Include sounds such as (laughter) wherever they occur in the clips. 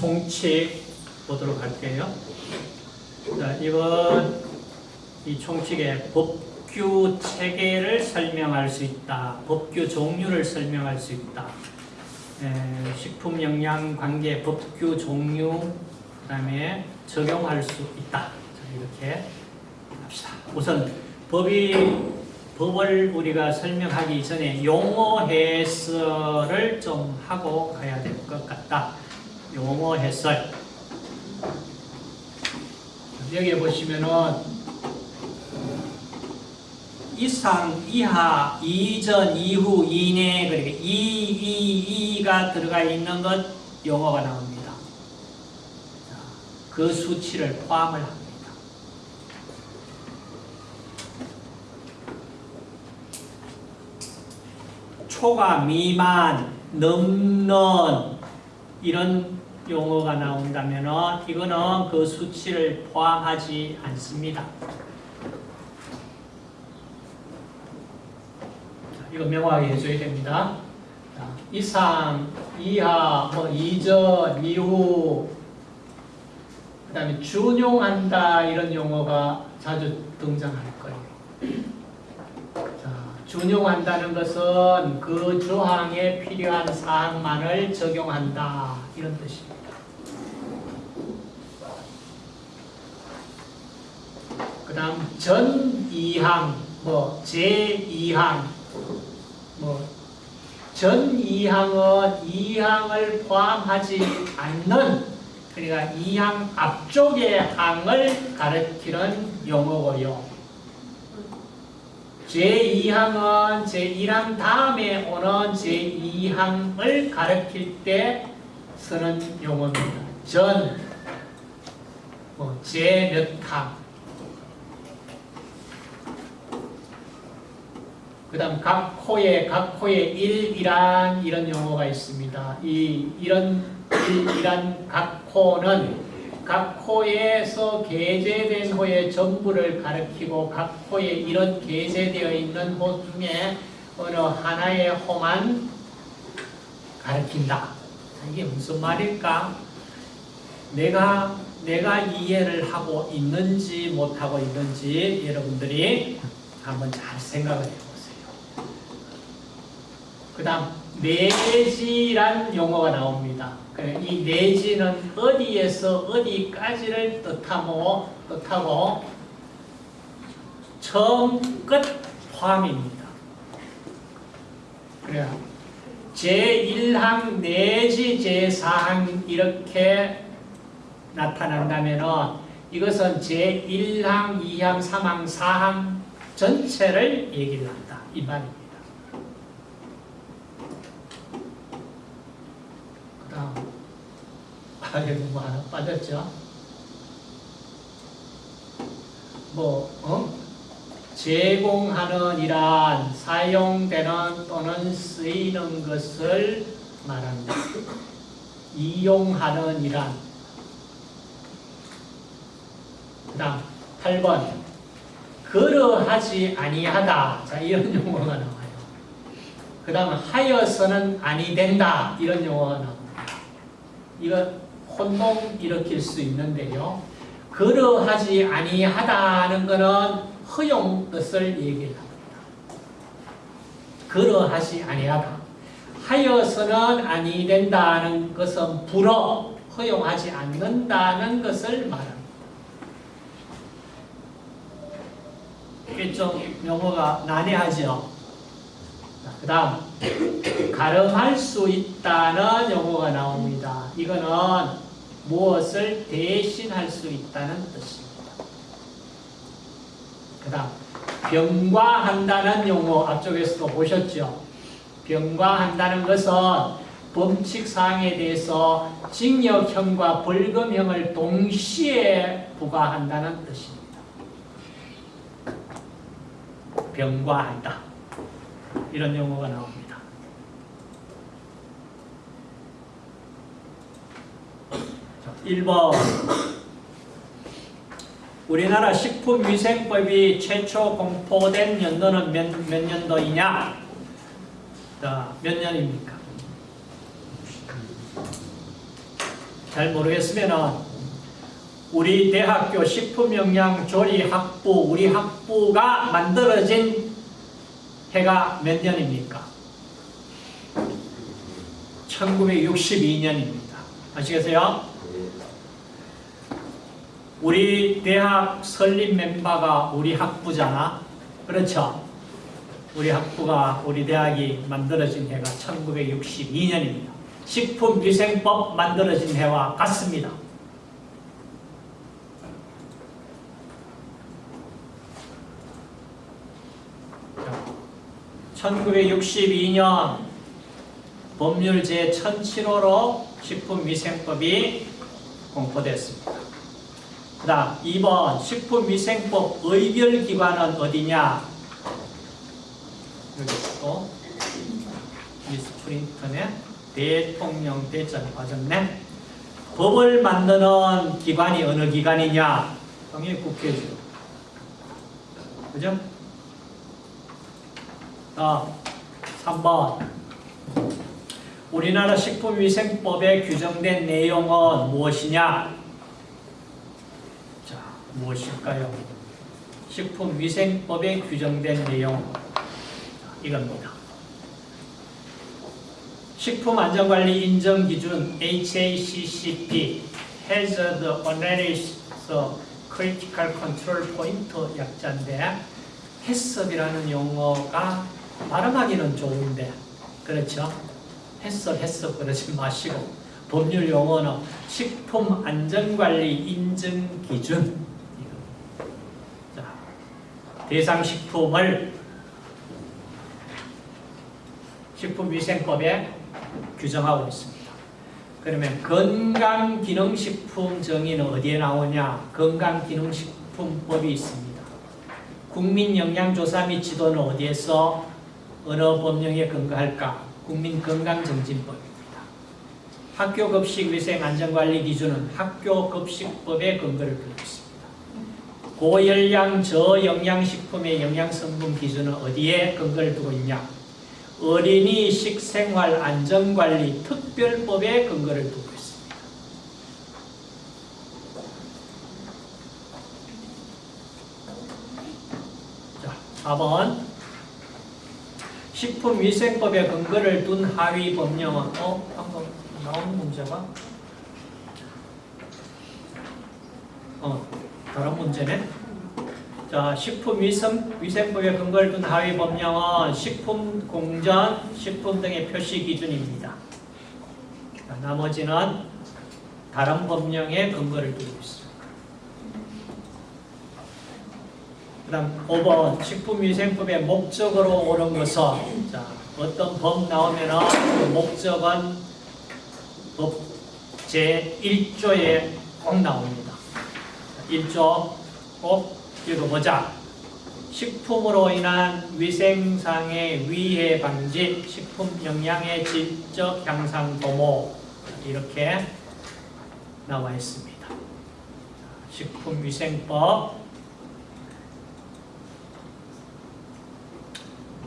총칙 보도록 할게요. 자, 이번 이 총칙의 법규 체계를 설명할 수 있다. 법규 종류를 설명할 수 있다. 에, 식품 영양 관계 법규 종류 그다음에 적용할 수 있다. 자, 이렇게 합시다. 우선 법이 법을 우리가 설명하기 전에 용어 해설을 좀 하고 가야 될 것 같다. 용어 해설. 여기 보시면은 이상, 이하, 이전, 이후, 이내, 그러니까 이, 이, 이가 들어가 있는 것 용어가 나옵니다. 자, 그 수치를 포함을 합니다. 초과, 미만, 넘는 이런 용어가 나온다면 이거는 그 수치를 포함하지 않습니다. 자, 이거 명확하게 해줘야 됩니다. 자, 이상, 이하, 뭐 이전, 이후, 그 다음에 준용한다 이런 용어가 자주 등장할 거예요. 자, 준용한다는 것은 그 조항에 필요한 사항만을 적용한다 이런 뜻입니다. 그 다음 전2항, 뭐 제2항, 뭐 전2항은 2항을 포함하지 않는 그러니까 2항 앞쪽의 항을 가리키는 용어고요. 제2항은 제1항 다음에 오는 제2항을 가리킬 때 쓰는 용어입니다. 전, 뭐, 제몇 항. 그 다음 각 코에, 각 코에 일이란 이런 용어가 있습니다. 이, 이런 일이란 각 코는 각 코에서 게재된 호의 전부를 가리키고 각 코에 이런 게재되어 있는 호 중에 어느 하나의 호만 가리킨다. 이게 무슨 말일까? 내가 내가 이해를 하고 있는지 못하고 있는지 여러분들이 한번 잘 생각을 해보세요. 그 다음 내지란 용어가 나옵니다. 이 내지는 어디에서 어디까지를 뜻하고, 뜻하고 처음 끝 포함입니다. 그래요. 제1항 내지 제4항 이렇게 나타난다면 이것은 제1항, 2항, 3항, 4항 전체를 얘기를 한다. 이 말입니다. 그 다음 아, 여기 뭐 하나 빠졌죠? 뭐, 어? 제공하는 이란 사용되는 또는 쓰이는 것을 말합니다. 이용하는 이란 그 다음 8번 그러하지 아니하다 자 이런 (laughs) 용어가 나와요. 그 다음 하여서는 아니 된다 이런 용어가 나옵니다. 이거 혼동 일으킬 수 있는데요. 그러하지 아니하다는 것은 허용 뜻을 얘기를 합니다. 그러하지 아니하다. 하여서는 아니 된다는 것은 불어 허용하지 않는다는 것을 말합니다. 이게 좀 용어가 난해하죠. 그 다음 가름할 수 있다는 용어가 나옵니다. 이거는 무엇을 대신할 수 있다는 뜻입니다. 그 다음 병과한다는 용어 앞쪽에서도 보셨죠? 병과한다는 것은 범칙사항에 대해서 징역형과 벌금형을 동시에 부과한다는 뜻입니다. 병과한다. 이런 용어가 나옵니다. 1번 우리나라 식품위생법이 최초 공포된 연도는 몇, 몇 년도이냐? 자, 몇 년입니까? 자, 잘 모르겠으면은 우리 대학교 식품영양조리학부 우리 학부가 만들어진 해가 몇 년입니까? 1962년입니다. 아시겠어요? 우리 대학 설립 멤버가 우리 학부잖아. 그렇죠? 우리 학부가 우리 대학이 만들어진 해가 1962년입니다. 식품위생법 만들어진 해와 같습니다. 자, 1962년 법률 제1007호로 식품위생법이 공포됐습니다. 그 다음 2번 식품위생법 의결기관은 어디냐? 여기 있고 미스프린트네 대통령 대전이 빠졌네 법을 만드는 기관이 어느 기관이냐? 당연히 국회죠. 그죠? 자, 3번 우리나라 식품위생법에 규정된 내용은 무엇이냐? 자, 무엇일까요? 식품위생법에 규정된 내용 이겁니다. 식품안전관리 인정기준 HACCP Hazard Analysis Critical Control Point 약자인데 해썹이라는 용어가 발음하기는 좋은데 그렇죠? 해썹 해썹 그러지 마시고 법률 용어는 식품안전관리 인증기준 자, 대상 식품을 식품위생법에 규정하고 있습니다. 그러면 건강기능식품 정의는 어디에 나오냐? 건강기능식품법이 있습니다. 국민영양조사 및 지도는 어디에서 어느 법령에 근거할까? 국민건강정진법입니다. 학교급식위생안전관리 기준은 학교급식법에 근거를 두고 있습니다. 고열량 저영양식품의 영양성분 기준은 어디에 근거를 두고 있냐? 어린이 식생활 안전관리 특별법에 근거를 두고 있습니다. 자, 4번 식품위생법에 근거를 둔 하위 법령은 어? 방금 나온 문제가? 어, 다른 문제네? 자, 식품위생법에 근거를 둔 하위 법령은 식품 공전, 식품 등의 표시 기준입니다. 자, 나머지는 다른 법령에 근거를 두고 있습니다. 그 다음 5번 식품위생법의 목적으로 오는 것은 자, 어떤 법 나오면 그 목적은 법 제1조에 꼭 나옵니다. 1조 꼭 읽어보자. 식품으로 인한 위생상의 위해 방지, 식품 영양의 질적 향상 도모 이렇게 나와 있습니다. 식품위생법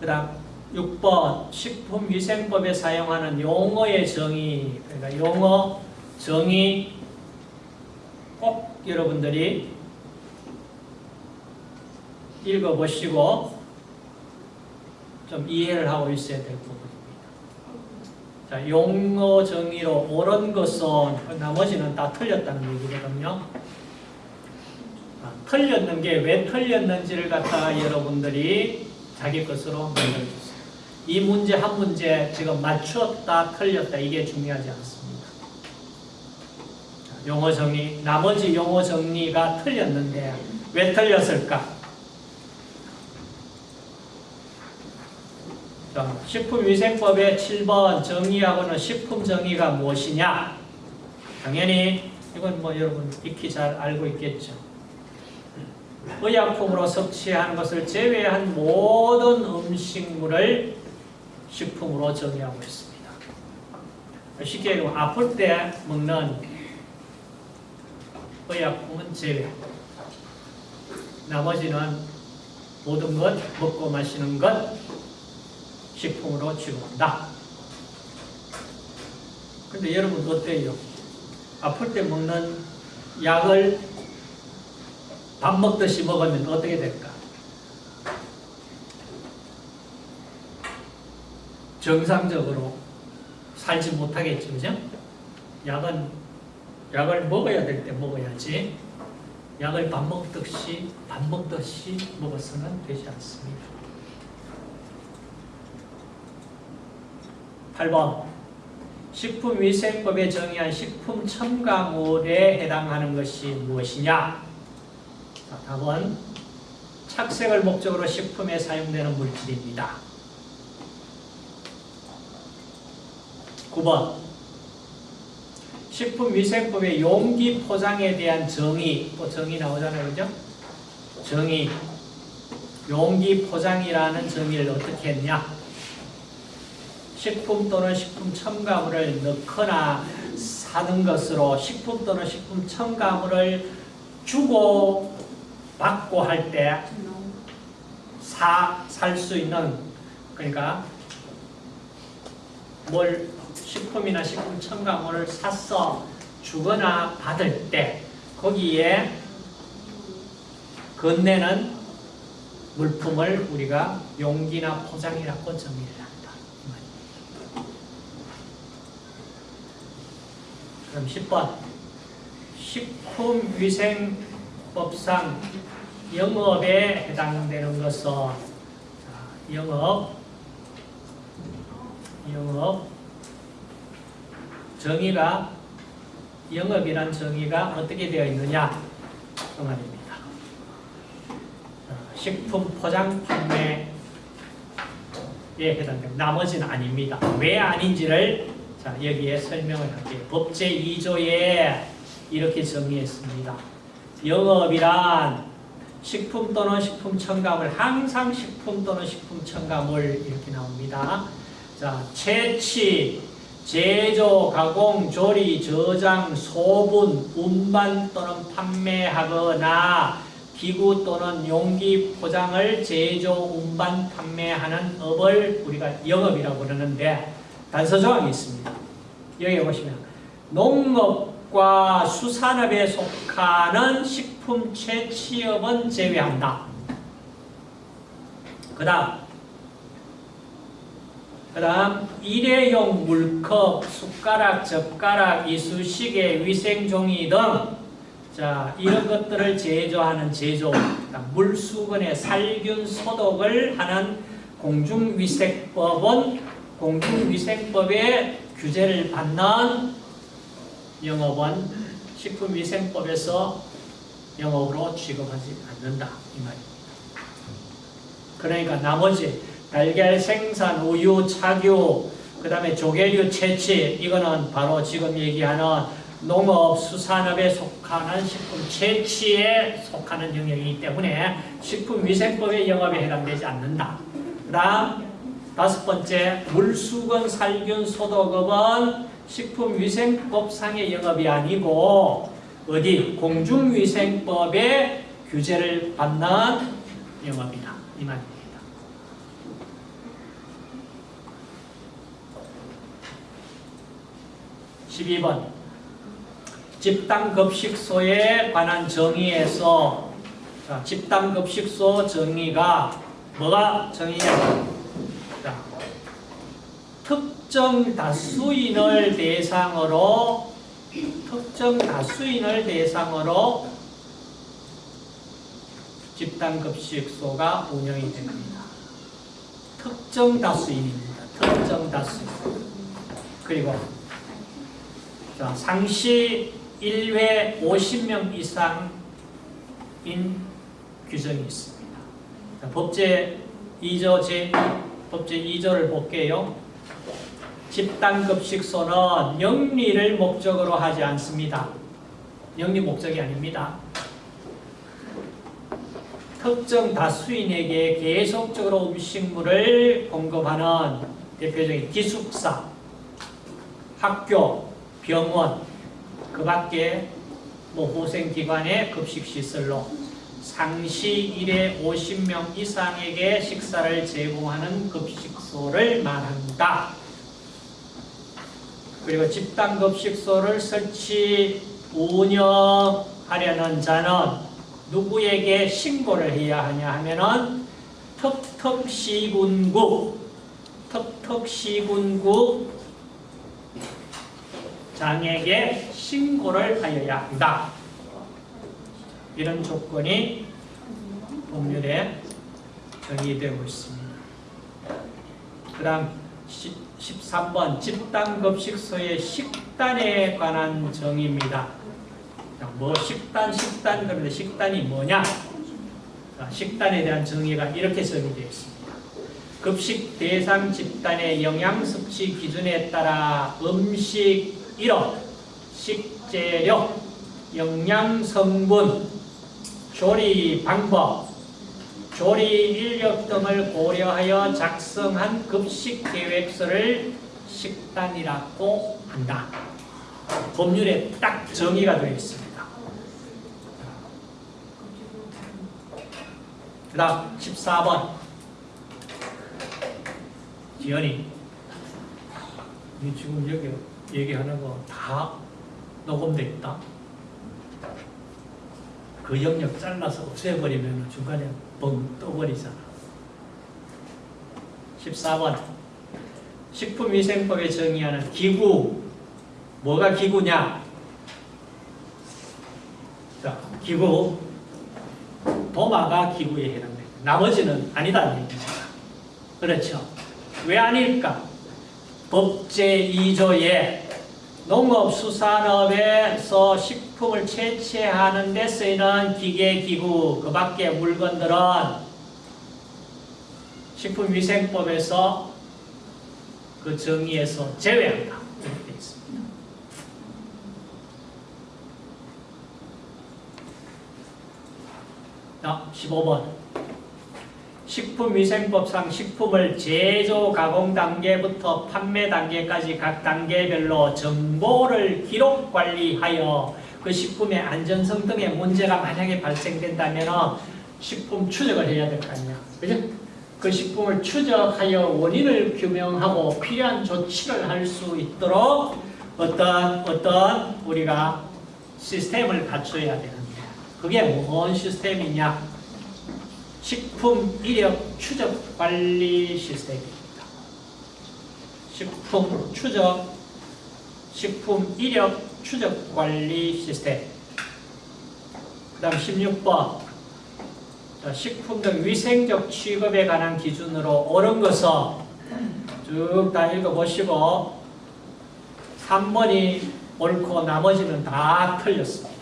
그 다음 6번 식품위생법에 사용하는 용어의 정의 그러니까 용어 정의 꼭 여러분들이 읽어보시고 좀 이해를 하고 있어야 될 부분입니다. 자, 용어 정의로 옳은 것은 나머지는 다 틀렸다는 얘기거든요. 아, 틀렸는 게 왜 틀렸는지를 갖다가 여러분들이 자기 것으로 만들어주세요. 이 문제 한 문제 지금 맞췄다 틀렸다 이게 중요하지 않습니다. 자, 용어 정리 나머지 용어 정리가 틀렸는데 왜 틀렸을까? 자, 식품위생법의 7번 정의하고는 식품 정의가 무엇이냐? 당연히 이건 뭐 여러분 익히 잘 알고 있겠죠. 의약품으로 섭취하는 것을 제외한 모든 음식물을 식품으로 정의하고 있습니다. 쉽게 얘기하면 아플 때 먹는 의약품은 제외. 나머지는 모든 것, 먹고 마시는 것, 식품으로 취급한다. 근데 여러분 어때요? 아플 때 먹는 약을 밥 먹듯이 먹으면 어떻게 될까? 정상적으로 살지 못하겠죠, 그죠? 약은 약을 먹어야 될 때 먹어야지 약을 밥 먹듯이 밥 먹듯이 먹어서는 되지 않습니다. 8번 식품위생법에 정의한 식품 첨가물에 해당하는 것이 무엇이냐? 자, 답은 착색을 목적으로 식품에 사용되는 물질입니다. 9번 식품위생법의 용기 포장에 대한 정의. 또 정의 나오잖아요. 그죠? 정의. 용기 포장이라는 정의를 어떻게 했냐? 식품 또는 식품 첨가물을 넣거나 사는 것으로 식품 또는 식품 첨가물을 주고 받고 할 때 사 살 수 있는 그러니까 뭘 식품이나 식품 첨가물을 사서 주거나 받을 때 거기에 건네는 물품을 우리가 용기나 포장이라고 정의를 한다. 그럼 10번. 식품위생법상 영업에 해당되는 것은 자, 영업. 영업 정의가 영업이란 정의가 어떻게 되어 있느냐 그 말입니다. 자, 식품 포장 판매에 해당됩니다. 나머지는 아닙니다. 왜 아닌지를 자, 여기에 설명을 할게요. 법제 2조에 이렇게 정의했습니다. 영업이란 식품 또는 식품 첨가물, 항상 식품 또는 식품 첨가물 이렇게 나옵니다. 자, 채취, 제조, 가공, 조리, 저장, 소분, 운반 또는 판매하거나 기구 또는 용기 포장을 제조, 운반, 판매하는 업을 우리가 영업이라고 그러는데 단서 조항이 있습니다. 여기 보시면 농업과 수산업에 속하는 식품 채취업은 제외한다. 그 다음 그 다음 일회용 물컵, 숟가락, 젓가락, 이쑤시개, 위생종이 등 자, 이런 것들을 제조하는 제조, 물수건의 살균 소독을 하는 공중위생법은 공중위생법의 규제를 받는 영업은 식품위생법에서 영업으로 취급하지 않는다. 이 말입니다. 그러니까 나머지 달걀 생산, 우유, 착유, 그 다음에 조개류 채취, 이거는 바로 지금 얘기하는 농업, 수산업에 속하는 식품 채취에 속하는 영역이기 때문에 식품위생법의 영업에 해당되지 않는다. 그 다음 다섯 번째, 물수건 살균 소독업은 식품위생법상의 영업이 아니고 어디 공중위생법의 규제를 받는 영업이다. 이 말입니다. 12번 집단급식소에 관한 정의에서 자, 집단급식소 정의가 뭐가 정의냐 자, 특정 다수인을 대상으로 특정 다수인을 대상으로 집단급식소가 운영이 됩니다. 특정 다수인입니다. 특정 다수인. 그리고 자, 상시 1회 50명 이상인 규정이 있습니다. 자, 법제 2조 제 법제 2조를 볼게요. 집단급식소는 영리를 목적으로 하지 않습니다. 영리 목적이 아닙니다. 특정 다수인에게 계속적으로 음식물을 공급하는 대표적인 기숙사, 학교, 병원, 그 밖에 뭐 후생기관의 급식시설로 상시 1회 50명 이상에게 식사를 제공하는 급식소를 말한다. 그리고 집단급식소를 설치 운영하려는 자는 누구에게 신고를 해야 하냐 하면은 텁텁시군구 텁텁시군구 장에게 신고를 하여야 한다. 이런 조건이 법률에 정의되고 있습니다. 그 다음 13번 집단급식소의 식단에 관한 정의입니다. 자, 뭐 식단, 식단 그런데 식단이 뭐냐? 자, 식단에 대한 정의가 이렇게 정의되어 있습니다. 급식 대상 집단의 영양 섭취 기준에 따라 음식 이름, 식재료, 영양 성분, 조리 방법, 조리 인력 등을 고려하여 작성한 급식 계획서를 식단이라고 한다. 법률에 딱 정의가 되어 있습니다. 그 다음 14번 지연이 니 지금 여기 얘기하는 거 다 녹음돼 있다. 그 영역 잘라서 없애버리면 중간에 뻥 떠버리잖아. 14번 식품위생법에 정의하는 기구 뭐가 기구냐? 자, 기구 도마가 기구에 해당됩니다. 나머지는 얘기입니다. 그렇죠? 왜 아닐까? 법제 2조에 농업 수산업에서 식품을 채취하는 데 쓰이는 기계, 기구, 그 밖에 물건들은 식품위생법에서 그 정의에서 제외한다. 이렇게 되어 있습니다. 자, 15번. 식품위생법상 식품을 제조 가공 단계부터 판매 단계까지 각 단계별로 정보를 기록 관리하여 그 식품의 안전성 등의 문제가 만약에 발생된다면 식품 추적을 해야 될 거 아니야. 그죠? 그 식품을 추적하여 원인을 규명하고 필요한 조치를 할 수 있도록 어떤 어떤 우리가 시스템을 갖춰야 되는데 그게 뭔 시스템이냐? 식품 이력 추적 관리 시스템입니다. 식품 추적, 식품 이력 추적 관리 시스템. 그 다음 16번. 식품 등 위생적 취급에 관한 기준으로 옳은 것은 쭉 다 읽어보시고 3번이 옳고 나머지는 다 틀렸습니다.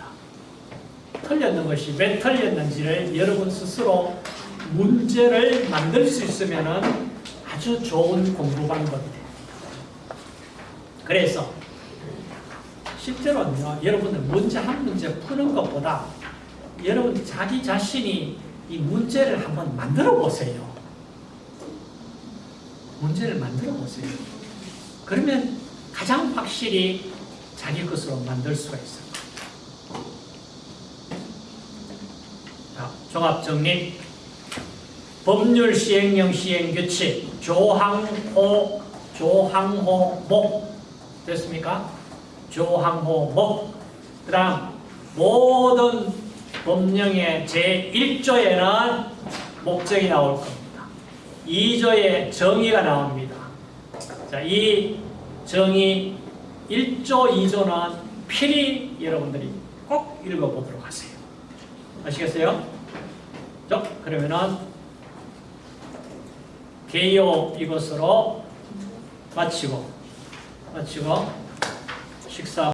틀렸는 것이 왜 틀렸는지를 여러분 스스로 문제를 만들 수 있으면 아주 좋은 공부 방법이 됩니다. 그래서 실제로는요, 여러분들 문제 한 문제 푸는 것보다 여러분 자기 자신이 이 문제를 한번 만들어 보세요. 문제를 만들어 보세요. 그러면 가장 확실히 자기 것으로 만들 수가 있어요. 자, 종합 정리. 법률 시행령 시행 규칙 조항호 조항호 목 됐습니까? 조항호 목. 그 다음 모든 법령의 제 1조에는 목적이 나올 겁니다. 2조에 정의가 나옵니다. 자, 이 정의 1조, 2조는 필히 여러분들이 꼭 읽어보도록 하세요. 아시겠어요? 자, 그러면은 개요 이것으로 마치고 마치고 식사